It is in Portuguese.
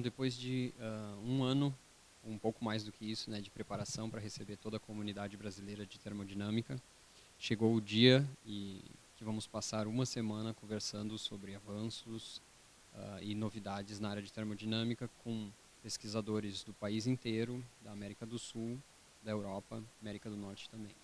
Então, depois de uh, um ano, um pouco mais do que isso, né, de preparação para receber toda a comunidade brasileira de termodinâmica, chegou o dia e que vamos passar uma semana conversando sobre avanços uh, e novidades na área de termodinâmica com pesquisadores do país inteiro, da América do Sul, da Europa, América do Norte também.